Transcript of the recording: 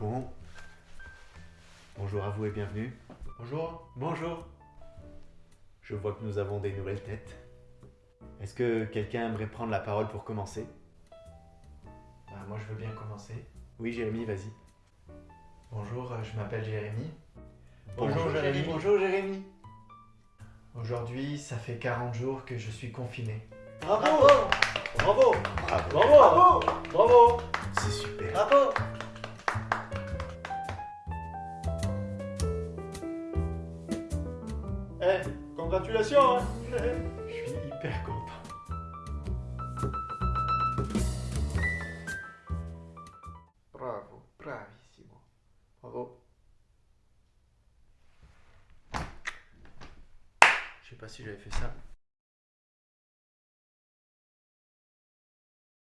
Bon. Bonjour à vous et bienvenue. Bonjour. Bonjour. Je vois que nous avons des nouvelles têtes. Est-ce que quelqu'un aimerait prendre la parole pour commencer? Bah, moi, je veux bien commencer. Oui, Jérémy, vas-y. Bonjour, euh, je m'appelle Jérémy. Bonjour, Jérémy. Bonjour Jérémy. Aujourd'hui, ça fait 40 jours que je suis confiné. Bravo Bravo Bravo. Bravo Bravo Bravo C'est super. Bravo Eh, congratulations hein Je suis hyper content. Bravo, bravissimo. Bravo. Je sais pas si j'avais fait ça.